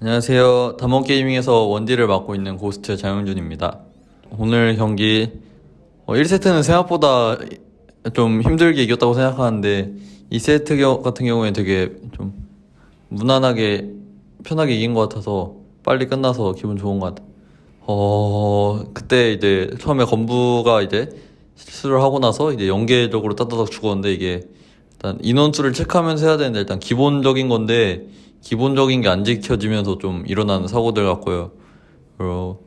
안녕하세요. 담원게이밍에서 원딜을 맡고 있는 고스트 장영준입니다. 오늘 경기 1세트는 생각보다 좀 힘들게 이겼다고 생각하는데 2세트 겨- 같은 경우에 되게 좀 무난하게 편하게 이긴 것 같아서 빨리 끝나서 기분 좋은 것 같아요. 어, 그때 이제 처음에 건부가 이제 실수를 하고 나서 이제 연계적으로 따다닥 죽었는데 이게 일단 인원수를 체크하면서 해야 되는데 일단 기본적인 건데 기본적인 게 안 지켜지면서 좀 일어나는 사고들 같고요. 그리고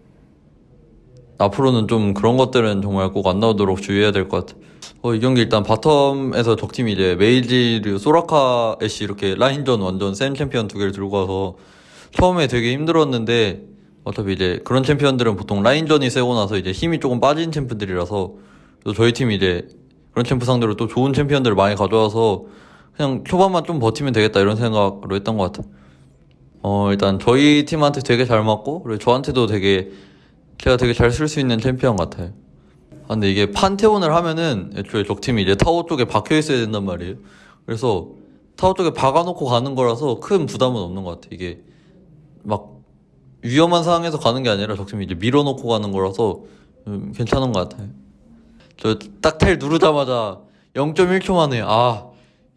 앞으로는 좀 그런 것들은 정말 꼭 안 나오도록 주의해야 될 것 같아. 어, 이 경기 일단 bottom에서 적팀이 이제 mage류, 소라카, 애쉬 이렇게 라인전 완전 센 챔피언 두 개를 들고 와서 처음에 되게 힘들었는데 어차피 이제 그런 챔피언들은 보통 라인전이 세고 나서 이제 힘이 조금 빠진 champ들이라서 또 저희 팀이 이제 그런 champ 상대로 또 좋은 챔피언들을 많이 가져와서 그냥 초반만 좀 버티면 되겠다 이런 생각으로 했던 것 같아. 어, 일단 저희 팀한테 되게 잘 맞고 그리고 저한테도 되게 제가 되게 잘 쓸 수 있는 챔피언 같아요. 아, 근데 이게 판테온을 하면은 애초에 적팀이 이제 타워 쪽에 박혀 있어야 된단 말이에요. 그래서 타워 쪽에 박아놓고 가는 거라서 큰 부담은 없는 것 같아. 이게 막 위험한 상황에서 가는 게 아니라 적팀이 이제 밀어놓고 가는 거라서 음, 괜찮은 것 같아요. 저 딱 텔 누르자마자 0.1초 만에 아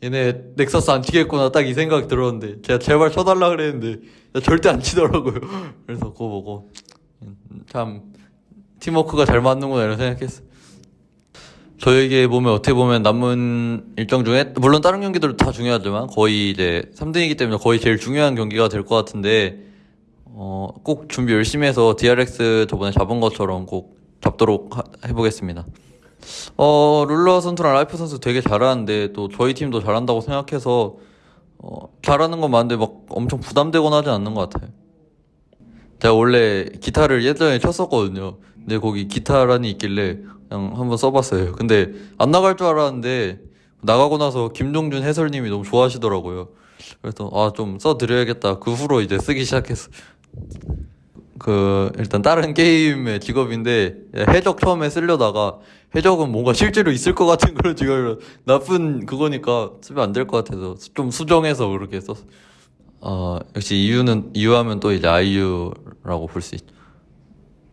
얘네 넥서스 안 치겠구나 딱 이 생각 들었는데 제가 제발 쳐달라 그랬는데 절대 안 치더라고요. 그래서 그거 보고 음, 참 팀워크가 잘 맞는구나 이런 생각했어. 저에게 보면 어떻게 보면 남은 일정 중에 물론 다른 경기들도 다 중요하지만 거의 이제 3등이기 때문에 거의 제일 중요한 경기가 될 것 같은데 어, 꼭 준비 열심히 해서 DRX 저번에 잡은 것처럼 꼭 잡도록 하- 해보겠습니다. 어, 룰러 선수랑 라이프 선수 되게 잘하는데 또 저희 팀도 잘한다고 생각해서 어, 잘하는 건 맞는데 막 엄청 부담되거나 하진 않는 것 같아요. 제가 원래 기타를 예전에 쳤었거든요. 근데 거기 기타란이 있길래 그냥 한번 써봤어요. 근데 안 나갈 줄 알았는데 나가고 나서 김종준 해설님이 너무 좋아하시더라고요. 그래서 아 좀 써드려야겠다. 그 후로 이제 쓰기 시작했어. 그 일단 다른 게임의 직업인데 해적 처음에 쓰려다가 해적은 뭔가 실제로 있을 것 같은 그런 직업이라 나쁜 그거니까 쓰면 안 될 것 같아서 좀 수정해서 그렇게 썼어. 어 역시 이유는 이유하면 또 이제 아이유라고 볼 수 있죠.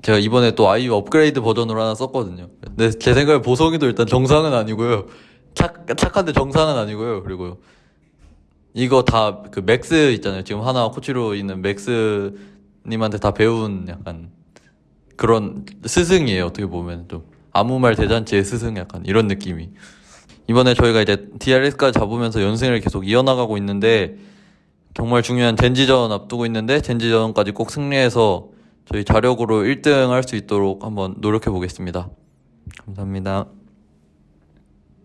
제가 이번에 또 아이유 업그레이드 버전으로 하나 썼거든요. 근데 제 생각에 보성이도 일단 정상은 아니고요. 착 착한데 정상은 아니고요. 그리고 이거 다 그 맥스 있잖아요. 지금 하나 코치로 있는 맥스 님한테 다 배운 약간 그런 스승이에요. 어떻게 보면 좀 아무 말 대잔치의 스승 약간 이런 느낌이. 이번에 저희가 이제 DRS까지 잡으면서 연승을 계속 이어나가고 있는데 정말 중요한 젠지전 앞두고 있는데 젠지전까지 꼭 승리해서 저희 자력으로 1등 할 수 있도록 한번 노력해 보겠습니다. 감사합니다.